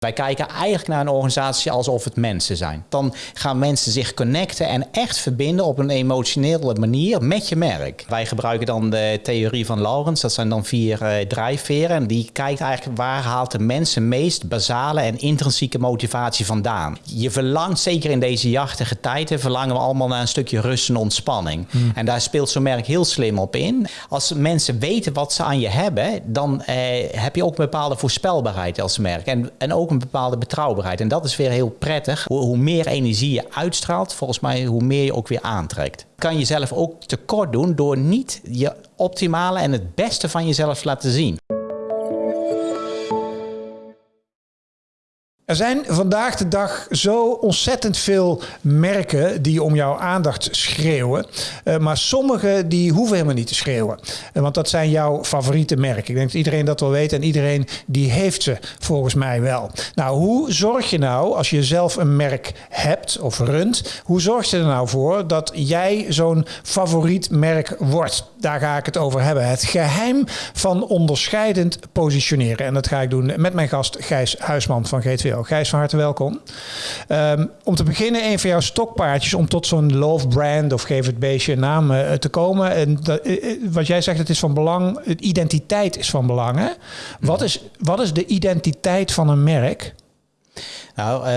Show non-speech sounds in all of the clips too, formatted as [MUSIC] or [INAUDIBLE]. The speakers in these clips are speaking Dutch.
Wij kijken eigenlijk naar een organisatie alsof het mensen zijn. Dan gaan mensen zich connecten en echt verbinden op een emotionele manier met je merk. Wij gebruiken dan de theorie van Laurens. Dat zijn dan vier uh, drijfveren. En die kijkt eigenlijk waar haalt de mensen meest basale en intrinsieke motivatie vandaan. Je verlangt, zeker in deze jachtige tijden, verlangen we allemaal naar een stukje rust en ontspanning. Hmm. En daar speelt zo'n merk heel slim op in. Als mensen weten wat ze aan je hebben, dan eh, heb je ook een bepaalde voorspelbaarheid als merk. En, en ook een bepaalde betrouwbaarheid. En dat is weer heel prettig. Hoe, meer energie je uitstraalt, volgens mij, hoe meer je ook weer aantrekt. Kan je jezelf ook tekort doen door niet je optimale en het beste van jezelf te laten zien. Er zijn vandaag de dag zo ontzettend veel merken die om jouw aandacht schreeuwen. Uh, maar sommige die hoeven helemaal niet te schreeuwen. Uh, want dat zijn jouw favoriete merken. Ik denk dat iedereen dat wel weet en iedereen die heeft ze volgens mij wel. Nou, hoe zorg je nou als je zelf een merk hebt of runt, hoe zorg je er nou voor dat jij zo'n favoriet merk wordt? Daar ga ik het over hebben. Het geheim van onderscheidend positioneren. En dat ga ik doen met mijn gast Gijs Huisman van GTW. Gijs, van harte welkom. Um, om te beginnen, een van jouw stokpaardjes om tot zo'n love brand of geef het beestje een naam uh, te komen. En dat, uh, wat jij zegt, het is van belang, het identiteit is van belang. Hè? Wat, is, wat is de identiteit van een merk? Nou,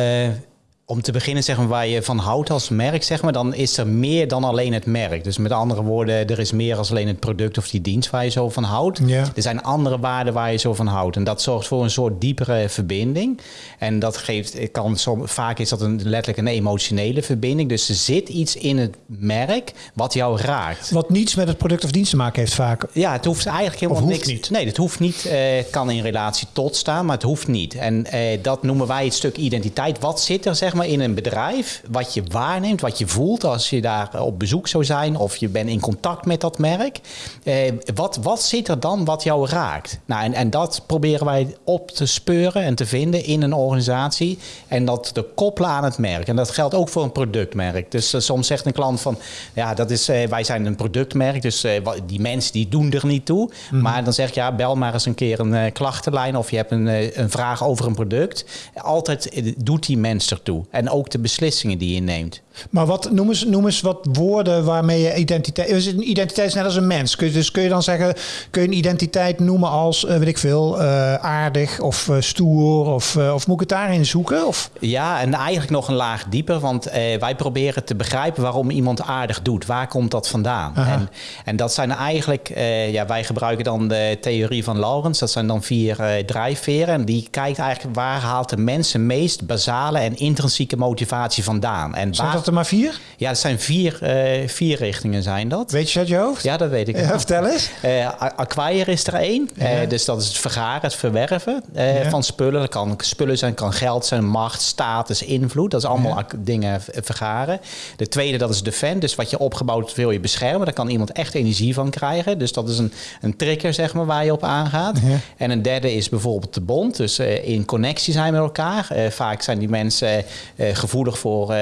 om te beginnen zeg maar, waar je van houdt als merk, zeg maar, dan is er meer dan alleen het merk. Dus met andere woorden, er is meer als alleen het product of die dienst waar je zo van houdt. Ja. Er zijn andere waarden waar je zo van houdt. En dat zorgt voor een soort diepere verbinding. En dat geeft, kan, vaak is dat een, letterlijk een emotionele verbinding. Dus er zit iets in het merk wat jou raakt. Wat niets met het product of dienst te maken heeft vaak. Ja, het hoeft eigenlijk helemaal niks. niet. Nee, het hoeft niet. Uh, kan in relatie tot staan, maar het hoeft niet. En uh, dat noemen wij het stuk identiteit. Wat zit er, zeg maar, in een bedrijf, wat je waarneemt, wat je voelt als je daar op bezoek zou zijn of je bent in contact met dat merk. Eh, wat, wat zit er dan wat jou raakt? Nou, en, en dat proberen wij op te speuren en te vinden in een organisatie en dat te koppelen aan het merk. En dat geldt ook voor een productmerk. Dus uh, soms zegt een klant van, ja, dat is, uh, wij zijn een productmerk, dus die mensen die doen er niet toe. Mm. Maar dan zeg je, ja, bel maar eens een keer een klachtenlijn of je hebt een, een vraag over een product. Altijd doet die mens ertoe. En ook de beslissingen die je neemt. Maar wat, noem, eens, noem eens wat woorden waarmee je identiteit... Is een identiteit is net als een mens. Kun je, dus kun je dan zeggen, kun je een identiteit noemen als, uh, weet ik veel, uh, aardig of uh, stoer? Of, of moet ik het daarin zoeken? Of? Ja, en eigenlijk nog een laag dieper. Want wij proberen te begrijpen waarom iemand aardig doet. Waar komt dat vandaan? En, en dat zijn eigenlijk... ja, wij gebruiken dan de theorie van Laurens. Dat zijn dan vier drijfveren. En die kijkt eigenlijk waar haalt de mensen meest basale en intrinsieke motivatie vandaan. En waar dat er maar vier? Ja, het zijn vier, uh, vier richtingen zijn dat. Weet je uit je hoofd? Ja, dat weet ik. Ja, vertel eens. Uh, acquire is er één. Ja. Uh, dus dat is het vergaren, het verwerven ja. van spullen. Dat kan spullen zijn, kan geld zijn, macht, status, invloed. Dat is allemaal dingen vergaren. De tweede, dat is defend. Dus wat je opgebouwd wil je beschermen. Daar kan iemand echt energie van krijgen. Dus dat is een, een trigger, zeg maar, waar je op aangaat. En een derde is bijvoorbeeld de bond. Dus in connectie zijn met elkaar. vaak zijn die mensen gevoelig voor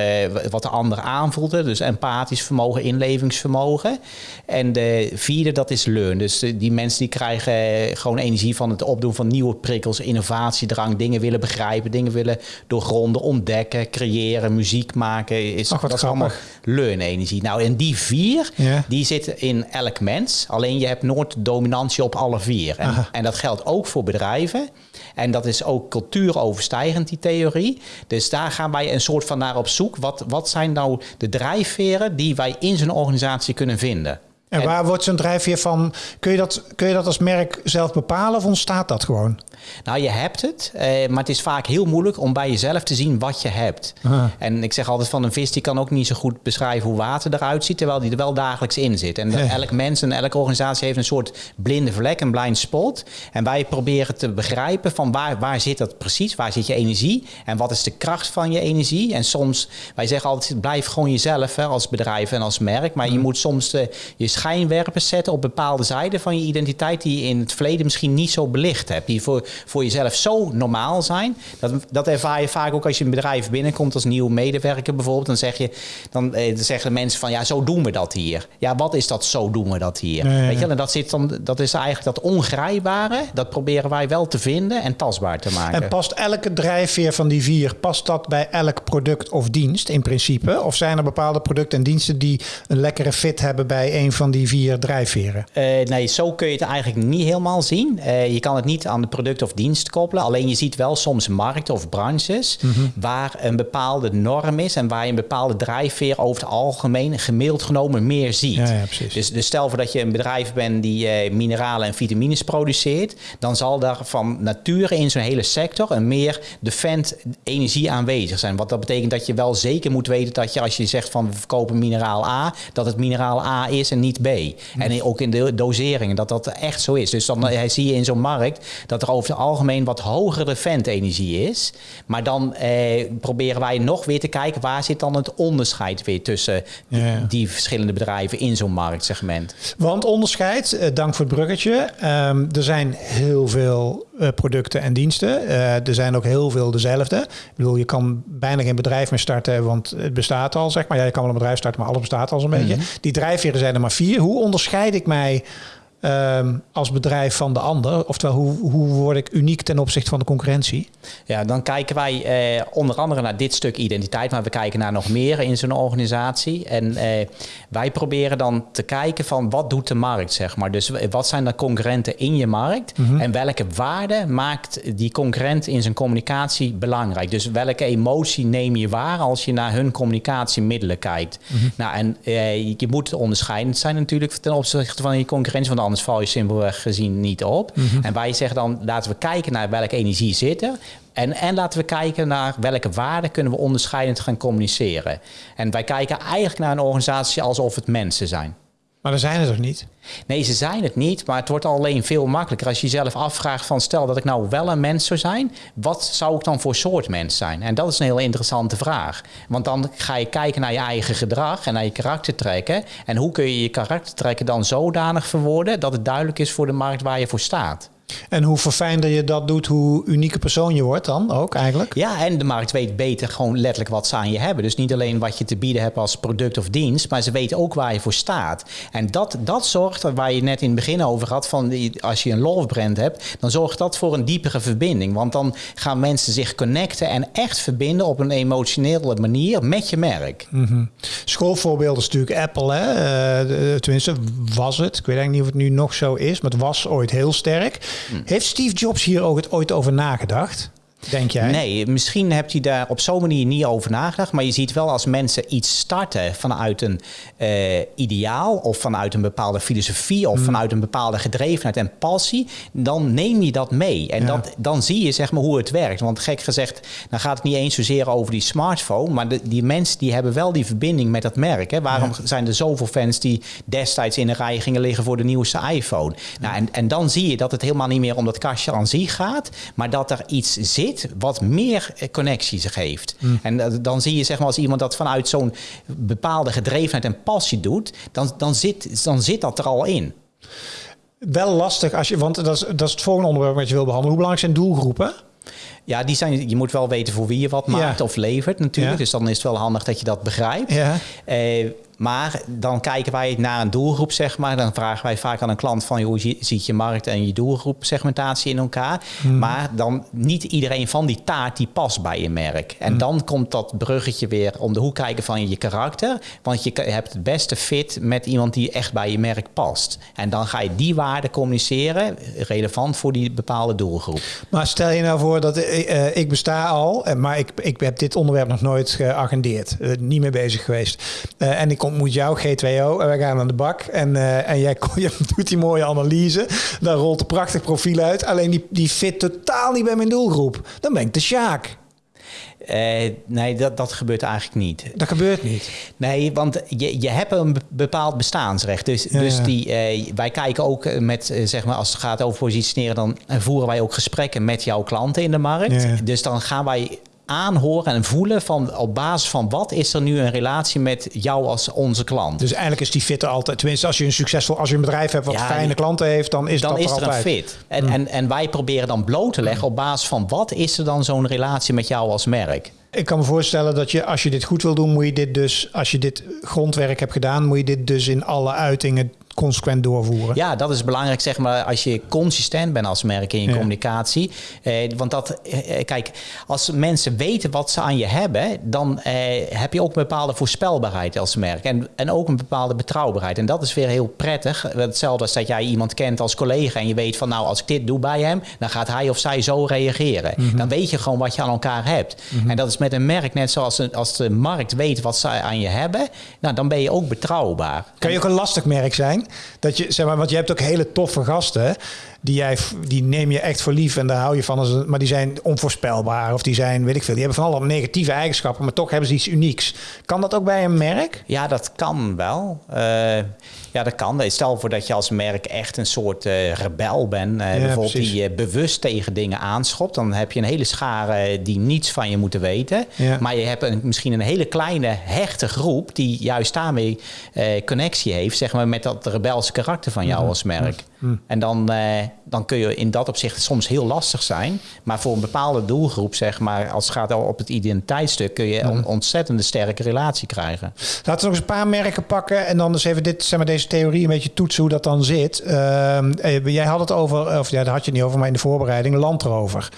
wat de ander aanvoelde. Dus empathisch vermogen, inlevingsvermogen. En de vierde, dat is learn. Dus die mensen die krijgen gewoon energie van het opdoen van nieuwe prikkels, innovatiedrang, dingen willen begrijpen, dingen willen doorgronden, ontdekken, creëren, muziek maken. Is, Ach, dat is allemaal learn-energie. Nou, en die vier, ja. die zitten in elk mens. Alleen je hebt nooit dominantie op alle vier. En, en dat geldt ook voor bedrijven. En dat is ook cultuuroverstijgend, die theorie. Dus daar gaan wij een soort van naar op zoek. Wat, wat zijn nou de drijfveren die wij in zo'n organisatie kunnen vinden? En waar wordt zo'n drijfveer van? Kun je, dat, kun je dat als merk zelf bepalen of ontstaat dat gewoon? Nou, je hebt het, eh, maar het is vaak heel moeilijk om bij jezelf te zien wat je hebt. En ik zeg altijd van een vis die kan ook niet zo goed beschrijven hoe water eruit ziet, terwijl die er wel dagelijks in zit. En elk mens en elke organisatie heeft een soort blinde vlek, een blind spot. En wij proberen te begrijpen van waar, waar zit dat precies, waar zit je energie en wat is de kracht van je energie. En soms, wij zeggen altijd, blijf gewoon jezelf hè, als bedrijf en als merk, maar je moet soms de, je schijnwerpers zetten op bepaalde zijden van je identiteit die je in het verleden misschien niet zo belicht hebt. Die voor, voor jezelf zo normaal zijn. Dat, dat ervaar je vaak ook als je een bedrijf binnenkomt als nieuwe medewerker bijvoorbeeld. Dan, zeg je, dan, eh, dan zeggen mensen van ja, zo doen we dat hier. Ja, wat is dat zo doen we dat hier? Weet je, en dat, zit dan, dat is eigenlijk dat ongrijpbare. Dat proberen wij wel te vinden en tastbaar te maken. En past elke drijfveer van die vier, past dat bij elk product of dienst in principe? Of zijn er bepaalde producten en diensten die een lekkere fit hebben bij een van die vier drijfveren? Uh, nee, zo kun je het eigenlijk niet helemaal zien. Uh, je kan het niet aan de product of dienst koppelen. Alleen je ziet wel soms markten of branches mm -hmm. waar een bepaalde norm is en waar je een bepaalde drijfveer over het algemeen gemiddeld genomen meer ziet. Ja, ja, precies. Dus, dus stel voor dat je een bedrijf bent die uh, mineralen en vitamines produceert, dan zal daar van nature in zo'n hele sector een meer defend energie aanwezig zijn. Wat dat betekent dat je wel zeker moet weten dat je als je zegt van we verkopen mineraal A, dat het mineraal A is en niet Mm. En ook in de doseringen dat dat echt zo is. Dus dan uh, zie je in zo'n markt dat er over het algemeen wat hogere energie is. Maar dan eh, proberen wij nog weer te kijken waar zit dan het onderscheid weer tussen die verschillende bedrijven in zo'n marktsegment. Want onderscheid, eh, dank voor het bruggetje. Um, er zijn heel veel uh, producten en diensten. Uh, er zijn ook heel veel dezelfde. Ik bedoel, je kan bijna geen bedrijf meer starten, want het bestaat al, zeg maar. Ja, je kan wel een bedrijf starten, maar alles bestaat al zo'n mm -hmm. beetje. Die drijfveren zijn er maar vier. Hoe onderscheid ik mij um, als bedrijf van de ander? Oftewel, hoe, hoe word ik uniek ten opzichte van de concurrentie? Ja, dan kijken wij eh, onder andere naar dit stuk identiteit, maar we kijken naar nog meer in zo'n organisatie. En eh, wij proberen dan te kijken van wat doet de markt, zeg maar. Dus wat zijn de concurrenten in je markt mm -hmm. en welke waarde maakt die concurrent in zijn communicatie belangrijk? Dus welke emotie neem je waar als je naar hun communicatiemiddelen kijkt? Mm -hmm. Nou, en eh, je moet onderscheidend zijn natuurlijk ten opzichte van je concurrentie, want anders val je simpelweg gezien niet op. Mm -hmm. En wij zeggen dan, laten we kijken naar welke energie zit er. En, en laten we kijken naar welke waarden kunnen we onderscheidend gaan communiceren. En wij kijken eigenlijk naar een organisatie alsof het mensen zijn. Maar dan zijn het toch niet? Nee, ze zijn het niet, maar het wordt alleen veel makkelijker als je jezelf afvraagt van stel dat ik nou wel een mens zou zijn, wat zou ik dan voor soort mens zijn? En dat is een heel interessante vraag. Want dan ga je kijken naar je eigen gedrag en naar je karaktertrekken. En hoe kun je je karaktertrekken dan zodanig verwoorden dat het duidelijk is voor de markt waar je voor staat? En hoe verfijnder je dat doet, hoe unieke persoon je wordt dan ook eigenlijk? Ja, en de markt weet beter gewoon letterlijk wat ze aan je hebben. Dus niet alleen wat je te bieden hebt als product of dienst, maar ze weten ook waar je voor staat. En dat, dat zorgt, waar je net in het begin over had, van als je een love brand hebt, dan zorgt dat voor een diepere verbinding. Want dan gaan mensen zich connecten en echt verbinden op een emotionele manier met je merk. Mm -hmm. Schoolvoorbeeld is natuurlijk Apple, hè? Uh, tenminste was het. Ik weet eigenlijk niet of het nu nog zo is, maar het was ooit heel sterk. Heeft Steve Jobs hier ook het ooit over nagedacht? Denk jij? Nee, misschien hebt hij daar op zo'n manier niet over nagedacht. Maar je ziet wel als mensen iets starten vanuit een uh, ideaal of vanuit een bepaalde filosofie of mm. vanuit een bepaalde gedrevenheid en passie, dan neem je dat mee. En ja. dat, dan zie je zeg maar hoe het werkt. Want gek gezegd, dan gaat het niet eens zozeer over die smartphone, maar de, die mensen die hebben wel die verbinding met dat merk. Hè. Waarom ja. zijn er zoveel fans die destijds in de rij gingen liggen voor de nieuwste iPhone? Nou, en, en dan zie je dat het helemaal niet meer om dat kastje aan zich gaat, maar dat er iets zit wat meer connecties geeft. Mm. En dan zie je zeg maar als iemand dat vanuit zo'n bepaalde gedrevenheid en passie doet, dan, dan, zit, dan zit dat er al in. Wel lastig als je, want dat is, dat is het volgende onderwerp wat je wil behandelen. Hoe belangrijk zijn doelgroepen? Ja, die zijn, je moet wel weten voor wie je wat maakt ja. of levert natuurlijk. Ja. Dus dan is het wel handig dat je dat begrijpt. Ja. Uh, maar dan kijken wij naar een doelgroep, zeg maar. Dan vragen wij vaak aan een klant van... hoe ziet je markt en je doelgroep segmentatie in elkaar? Hmm. Maar dan niet iedereen van die taart die past bij je merk. En hmm. dan komt dat bruggetje weer om de hoek kijken van je karakter. Want je hebt het beste fit met iemand die echt bij je merk past. En dan ga je die waarde communiceren, relevant voor die bepaalde doelgroep. Maar stel je nou voor dat uh, ik besta al... maar ik, ik heb dit onderwerp nog nooit geagendeerd. Uh, niet mee bezig geweest. Uh, en ik kom ontmoet jou, G2O, en we gaan aan de bak. En, uh, en jij [LAUGHS] je doet die mooie analyse. Dan rolt een prachtig profiel uit. Alleen die, die fit totaal niet bij mijn doelgroep. Dan ben ik de Sjaak. Uh, nee, dat, dat gebeurt eigenlijk niet. Dat gebeurt niet? Nee, want je, je hebt een bepaald bestaansrecht. Dus, ja, dus die, uh, wij kijken ook met, uh, zeg maar, als het gaat over positioneren... dan voeren wij ook gesprekken met jouw klanten in de markt. Ja. Dus dan gaan wij aanhoren en voelen van op basis van wat is er nu een relatie met jou als onze klant. Dus eigenlijk is die fit er altijd. Tenminste, als je een succesvol, als je een bedrijf hebt wat Ja, fijne klanten heeft, dan is dan dat is er er een altijd. fit. En, en, en wij proberen dan bloot te leggen op basis van wat is er dan zo'n relatie met jou als merk. Ik kan me voorstellen dat je, als je dit goed wil doen, moet je dit dus, als je dit grondwerk hebt gedaan, moet je dit dus in alle uitingen consequent doorvoeren. Ja, dat is belangrijk, zeg maar, als je consistent bent als merk in je Ja. communicatie. Eh, want dat, eh, eh, kijk, als mensen weten wat ze aan je hebben, dan eh, heb je ook een bepaalde voorspelbaarheid als merk. En, en ook een bepaalde betrouwbaarheid. En dat is weer heel prettig. Hetzelfde als dat jij iemand kent als collega en je weet van, nou, als ik dit doe bij hem, dan gaat hij of zij zo reageren. Dan weet je gewoon wat je aan elkaar hebt. En dat is met een merk net zoals een- als de markt weet wat ze aan je hebben, nou, dan ben je ook betrouwbaar. Kan je ook een lastig merk zijn? Dat je, zeg maar, want je hebt ook hele toffe gasten. Die, jij, die neem je echt voor lief en daar hou je van. Maar die zijn onvoorspelbaar of die zijn, weet ik veel. Die hebben van alle negatieve eigenschappen, maar toch hebben ze iets unieks. Kan dat ook bij een merk? Ja, dat kan wel. Eh, ja, dat kan. Stel voor dat je als merk echt een soort eh, rebel bent. eh, bijvoorbeeld precies. die bewust tegen dingen aanschopt. Dan heb je een hele schare die niets van je moeten weten. Ja. Maar je hebt een, misschien een hele kleine hechte groep... die juist daarmee connectie heeft zeg maar, met dat rebelse karakter van jou als merk. En dan, eh, dan kun je in dat opzicht soms heel lastig zijn. Maar voor een bepaalde doelgroep, zeg maar, als het gaat op het identiteitsstuk... kun je een ontzettende sterke relatie krijgen. Laten we nog eens een paar merken pakken en dan eens even dit, zeg maar, deze theorie een beetje toetsen hoe dat dan zit. Ehm, eh, jij had het over, of ja, daar had je het niet over, maar in de voorbereiding, Land Rover.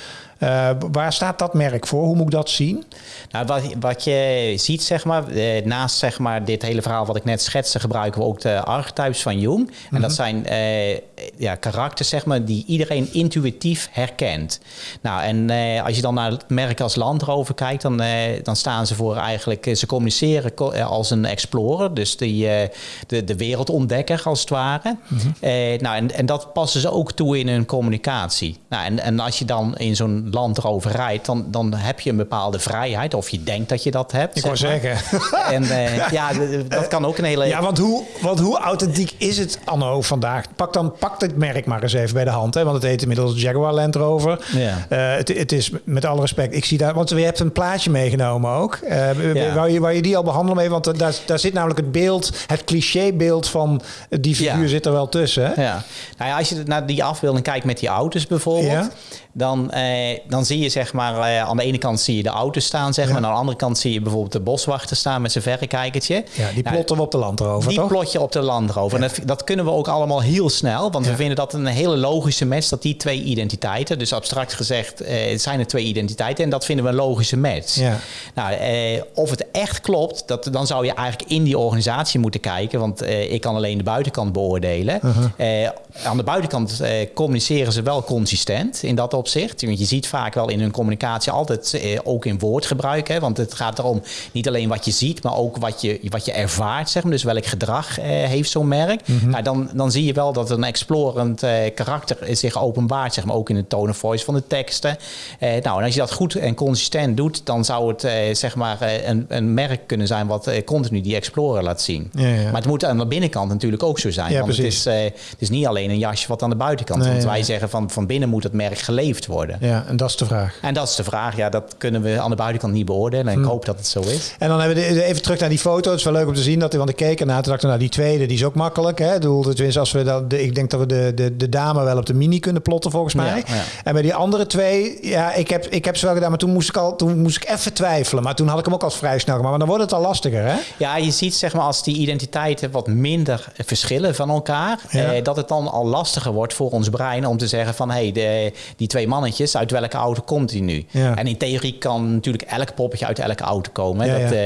Eh, waar staat dat merk voor? Hoe moet ik dat zien? Nou, wat, wat je ziet, zeg maar, eh, naast zeg maar, dit hele verhaal wat ik net schetste, gebruiken we ook de archetypes van Jung. En dat zijn eh, ja, karakters, zeg maar, die iedereen intuïtief herkent. Nou, en eh, als je dan naar het merk als Land Rover kijkt, dan, eh, dan staan ze voor eigenlijk, eh, ze communiceren co- eh, als een explorer, dus die, eh, de, de wereldontdekker als het ware. Eh, nou, en, en dat passen ze ook toe in hun communicatie. Nou, en, en als je dan in zo'n Land Rover rijdt, dan, dan heb je een bepaalde vrijheid, of je denkt dat je dat hebt. Ik wou maar. zeggen. [LAUGHS] En eh, ja, dat kan ook een hele... Ja, want hoe, want hoe authentiek is het anno vandaag? Pak dan pak dit merk maar eens even bij de hand. Hè? Want het heet inmiddels Jaguar Land Rover. Ja. Eh, het, het is met alle respect. Ik zie daar, want je hebt een plaatje meegenomen ook. Eh Ja. wou, je, wou je die al behandelen mee? Want daar, daar zit namelijk het beeld, het clichébeeld van die figuur Ja. zit er wel tussen. Hè? Ja, nou ja, als je naar die afbeelding kijkt met die auto's bijvoorbeeld, dan, eh, dan zie je zeg maar eh, aan de ene kant zie je de auto's staan, zeg maar, en aan de andere kant zie je bijvoorbeeld de boswachter staan met zijn verrekijkertje. Ja, die Nou, plotten we op de Land Rover, die toch? plot je op de Land Rover. En dat, dat kunnen we ook allemaal heel snel. Want Ja. we vinden dat een hele logische match. Dat die twee identiteiten. Dus abstract gezegd eh, het zijn er twee identiteiten. En dat vinden we een logische match. Ja. Nou, eh, of het echt klopt. Dat, dan zou je eigenlijk in die organisatie moeten kijken. Want eh, ik kan alleen de buitenkant beoordelen. Eh, aan de buitenkant communiceren ze wel consistent in dat opzicht. Want je ziet vaak wel in hun communicatie altijd ook in woordgebruik. Hè, want het gaat erom niet alleen wat je ziet, maar ook wat je, wat je ervaart. Zeg maar. Dus welk gedrag heeft zo'n merk. nou, dan, dan zie je wel dat een explorend eh, karakter zich openbaart. Zeg maar, ook in de tone of voice van de teksten. Eh, nou, en als je dat goed en consistent doet, dan zou het eh, zeg maar, een, een merk kunnen zijn wat continu die explorer laat zien. Ja, ja. Maar het moet aan de binnenkant natuurlijk ook zo zijn. Ja, want het is, het is niet alleen een jasje wat aan de buitenkant Nee, Want wij zeggen van, van binnen moet het merk geleefd worden. Ja, en dat is de vraag. En dat is de vraag. Ja, dat kunnen we aan de buitenkant niet beoordelen. En ik hoop dat het zo is. En dan hebben we de- even terug naar die foto. Het is wel leuk om te zien dat want ik keek ernaar. Toen dacht ik, nou die tweede, die is ook makkelijk. Hè? Ik bedoel, tenminste, als we dat, de, ik denk dat we de, de, de dame wel op de mini kunnen plotten volgens mij. Ja, ja. En bij die andere twee, ja, ik heb, ik heb ze wel gedaan, maar toen moest ik al, toen moest ik even twijfelen. Maar toen had ik hem ook al vrij snel gemaakt. Maar dan wordt het al lastiger, hè? Ja, je ziet zeg maar als die identiteiten wat minder verschillen van elkaar, Ja. eh, dat het dan al lastiger wordt voor ons brein om te zeggen van hé, hey, die twee mannetjes, uit welke auto komt die nu? En in theorie kan natuurlijk elk poppetje uit elke auto komen. dat, eh,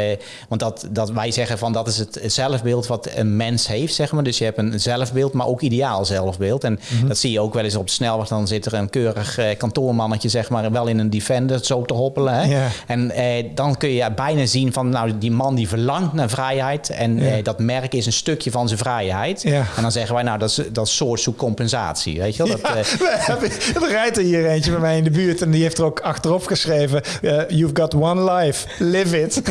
want dat, dat wij zeggen van dat is het zelfbeeld wat een mens heeft, zeg maar. Dus je hebt een zelfbeeld, maar ook ideaal zelfbeeld. En Mhm. dat zie je ook wel eens op de snelweg. Dan zit er een keurig eh, kantoormannetje, zeg maar, wel in een Defender zo te hoppelen. Hè? Ja. En eh, dan kun je bijna zien van, nou, die man die verlangt naar vrijheid. En Ja. eh, dat merk is een stukje van zijn vrijheid. Ja. En dan zeggen wij, nou, dat is, dat soort zoek compensatie. Weet je wel? Dat, hebben- [LAUGHS] Er rijdt er hier eentje bij mij in de buurt en die heeft er ook achterop geschreven: You've got one life, live it. [LAUGHS]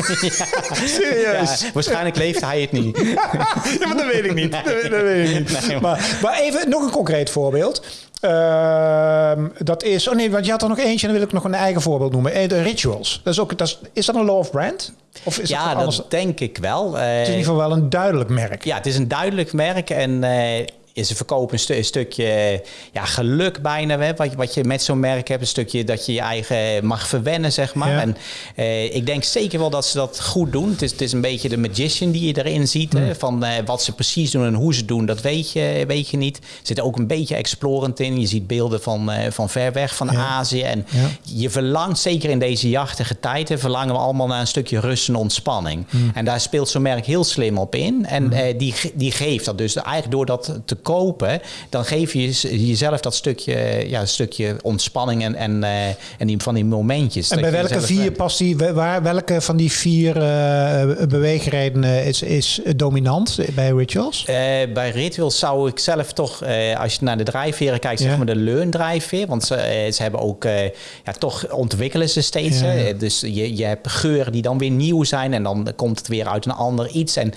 Serieus. ja, waarschijnlijk leeft hij het niet. [LAUGHS] ja, maar dat weet ik niet. Dat, dat weet ik niet. Nee, maar, maar even nog een concreet voorbeeld. Ehm, dat is. Oh nee, want je had er nog eentje en dan wil ik nog een eigen voorbeeld noemen. Eh, De rituals. Dat is, ook, dat is, is dat een love brand? Of is ja, dat, denk ik wel. Eh, Het is in ieder geval wel een duidelijk merk. Ja, het is een duidelijk merk en eh, ze verkopen een, stu- een stukje ja, geluk bijna. Hè, wat, je- wat je met zo'n merk hebt. Een stukje dat je je eigen mag verwennen, zeg maar. Ja. En eh, ik denk zeker wel dat ze dat goed doen. Het is, het is een beetje de magician die je erin ziet. Hè, van eh, wat ze precies doen en hoe ze doen, dat weet je, weet je niet. Er zit ook een beetje explorend in. Je ziet beelden van, eh, van ver weg, van Ja. Azië. En Ja. je verlangt, zeker in deze jachtige tijden, verlangen we allemaal naar een stukje rust en ontspanning. En daar speelt zo'n merk heel slim op in. En die, die geeft dat dus eigenlijk door dat te kopen, dan geef je jez- jezelf dat stukje, ja, stukje ontspanning en, en, eh, en die, van die momentjes. En bij welke vier bent. past die? Waar, welke van die vier eh, beweegredenen is, is dominant bij rituals? Eh, bij Rituals zou ik zelf toch, als je naar de drijfveren kijkt, Ja. zeg maar de leun-drijfveer. Want ze, ze hebben ook, ja, toch ontwikkelen ze steeds. Ja, hè. ja. Dus je, je hebt geuren die dan weer nieuw zijn en dan komt het weer uit een ander iets. En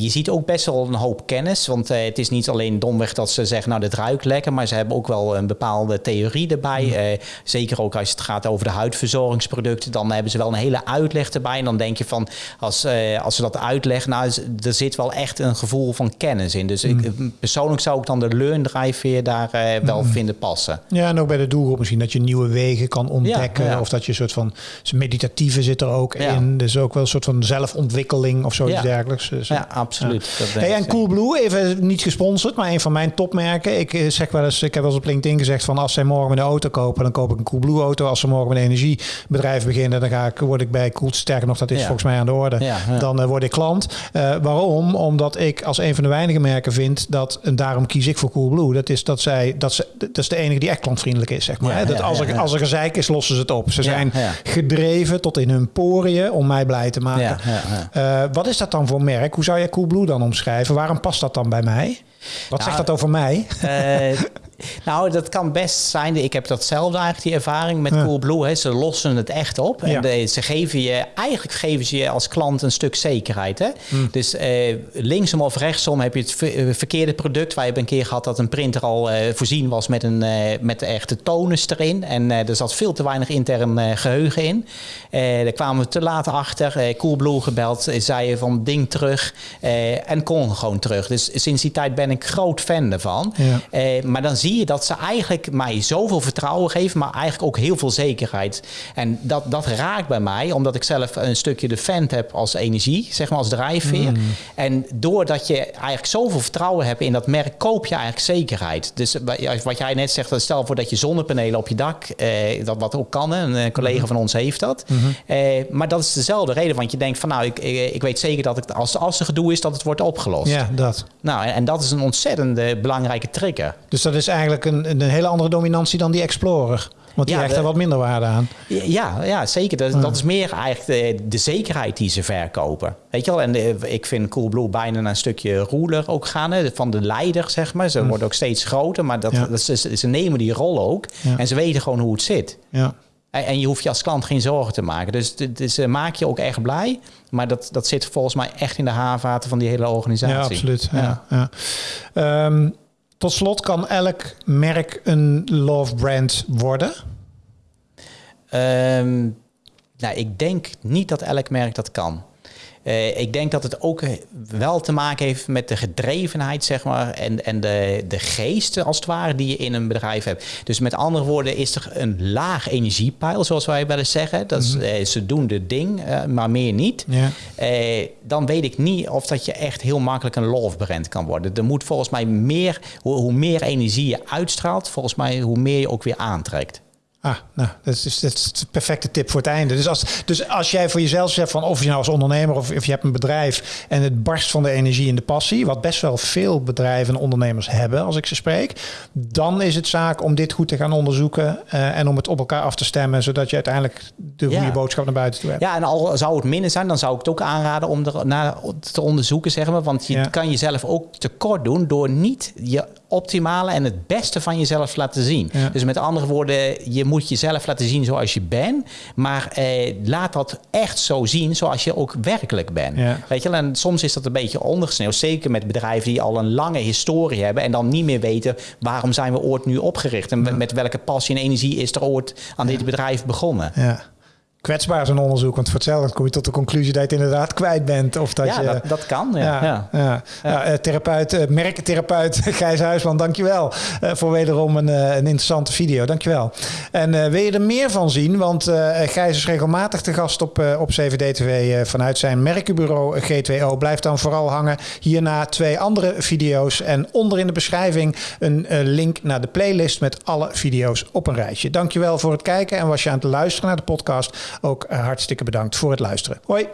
je ziet ook best wel een hoop kennis. Want het is niet alleen domweg dat ze zeggen, nou dit ruikt lekker. Maar ze hebben ook wel een bepaalde theorie erbij. Mm. Eh, zeker ook als het gaat over de huidverzorgingsproducten. Dan hebben ze wel een hele uitleg erbij. En dan denk je van, als, eh, als ze dat uitleggen, nou er zit wel echt een gevoel van kennis in. Dus Mm. ik, persoonlijk zou ik dan de learn-drijfveer daar eh, wel vinden passen. Ja, en ook bij de doelgroep misschien dat je nieuwe wegen kan ontdekken. Ja, ja. Of dat je een soort van meditatieve zit er ook Ja. in. Dus ook wel een soort van zelfontwikkeling of zoiets dergelijks. Dus, Ja, absoluut. Dat denk Hey, ik en Coolblue, even niet gesponsord, maar een van mijn topmerken. Ik eh, zeg wel eens, ik heb wel eens op LinkedIn gezegd van als zij morgen een auto kopen, dan koop ik een Coolblue auto. Als ze morgen met een energiebedrijf beginnen, dan ga ik, word ik bij Cool. Sterker nog, dat is Ja. volgens mij aan de orde. Ja, ja. Dan eh, word ik klant. Eh, waarom? Omdat ik als een van de weinige merken vind dat, en daarom kies ik voor Coolblue. Dat is dat zij, dat ze, dat is de enige die echt klantvriendelijk is, zeg maar. Hè. dat als, er, als er gezeik is, lossen ze het op. Ze zijn gedreven tot in hun poriën om mij blij te maken. Wat is dat dan voor merk? Hoe zou jij Coolblue dan omschrijven? Waarom past dat dan bij mij? Wat Nou, zegt dat over mij? Eh, nou, dat kan best zijn. Ik heb datzelfde eigenlijk, die ervaring met Ja. Coolblue. Hè. Ze lossen het echt op. En de- ze geven je, eigenlijk geven ze je als klant een stuk zekerheid. Hè? Hmm. Dus eh, linksom of rechtsom heb je het eh, verkeerde product. Wij hebben een keer gehad dat een printer al eh, voorzien was met, een, eh, met de echte tonus erin. En er zat veel te weinig intern eh, geheugen in. Daar kwamen we te laat achter. Coolblue gebeld, zei je van ding terug. en kon gewoon terug. Dus sinds die tijd ben ik groot fan ervan. Ja. Maar dan zie je dat ze eigenlijk mij zoveel vertrouwen geven, maar eigenlijk ook heel veel zekerheid. En dat, dat raakt bij mij, omdat ik zelf een stukje de fan heb als energie, zeg maar als drijfveer. En doordat je eigenlijk zoveel vertrouwen hebt in dat merk, koop je eigenlijk zekerheid. Dus wat jij net zegt, stel voor dat je zonnepanelen op je dak, eh, dat wat ook kan, hè, een eh, collega van ons heeft dat. Eh, maar dat is dezelfde reden, want je denkt van nou, ik, ik, ik weet zeker dat ik, als, als er gedoe is, dat het wordt opgelost. Ja, dat. Nou, en, en dat is een ontzettende belangrijke trigger. Dus dat is eigenlijk een, een hele andere dominantie dan die Explorer. Want die Ja, hecht er wat minder waarde aan. Ja, ja zeker. Dat, dat is meer eigenlijk de, de zekerheid die ze verkopen. Weet je wel? En de- ik vind Coolblue bijna een stukje ruler ook gaan. Hè, van de leider, zeg maar. Ze worden ook steeds groter, maar dat, Ja. dat ze, ze nemen die rol ook. En ze weten gewoon hoe het zit. Ja. En, en je hoeft je als klant geen zorgen te maken. Dus, dus ze maak je ook echt blij. Maar dat, dat zit volgens mij echt in de haarvaten van die hele organisatie. Ja, absoluut. Ja. Ja. Tot slot kan elk merk een love brand worden. Ehm, nou, ik denk niet dat elk merk dat kan. Eh, ik denk dat het ook wel te maken heeft met de gedrevenheid, zeg maar, en, en de, de geest, als het ware, die je in een bedrijf hebt. Dus met andere woorden, is er een laag energiepeil, zoals wij wel eens zeggen. Dat is, eh, ze doen de ding, eh, maar meer niet. Eh, dan weet ik niet of dat je echt heel makkelijk een love brand kan worden. Er moet volgens mij meer, hoe, hoe meer energie je uitstraalt, volgens mij hoe meer je ook weer aantrekt. Ah, nou, dat is, dat is de perfecte tip voor het einde. Dus als, dus als jij voor jezelf zegt van of je nou als ondernemer of, of je hebt een bedrijf en het barst van de energie en de passie, wat best wel veel bedrijven en ondernemers hebben als ik ze spreek, dan is het zaak om dit goed te gaan onderzoeken eh, en om het op elkaar af te stemmen, zodat je uiteindelijk de Ja. goede boodschap naar buiten toe hebt. Ja, en al zou het minder zijn, dan zou ik het ook aanraden om er naar te onderzoeken, zeg maar. Want je Ja. kan jezelf ook tekort doen door niet je optimale en het beste van jezelf laten zien. Ja. Dus met andere woorden, je moet jezelf laten zien zoals je bent. Maar eh, laat dat echt zo zien zoals je ook werkelijk bent. Ja. Weet je, en soms is dat een beetje ondergesneeuwd. Zeker met bedrijven die al een lange historie hebben. En dan niet meer weten waarom zijn we ooit nu opgericht. En met welke passie en energie is er ooit aan dit bedrijf begonnen. Ja. Kwetsbaar een onderzoek, want voor hetzelfde kom je tot de conclusie dat je het inderdaad kwijt bent. Of dat ja, je, dat, dat kan. Ja. Ja, Ja. ja. eh, therapeut, eh, merktherapeut [LAUGHS] Gijs Huisman, dankjewel uh, voor wederom een, uh, een interessante video. Dankjewel. En uh, wil je er meer van zien? Want uh, Gijs is regelmatig te gast op, op CVD-TV vanuit zijn merkenbureau G2O. Blijf dan vooral hangen. Hierna twee andere video's en onder in de beschrijving een link naar de playlist met alle video's op een rijtje. Dankjewel voor het kijken en was je aan het luisteren naar de podcast ook hartstikke bedankt voor het luisteren. Hoi!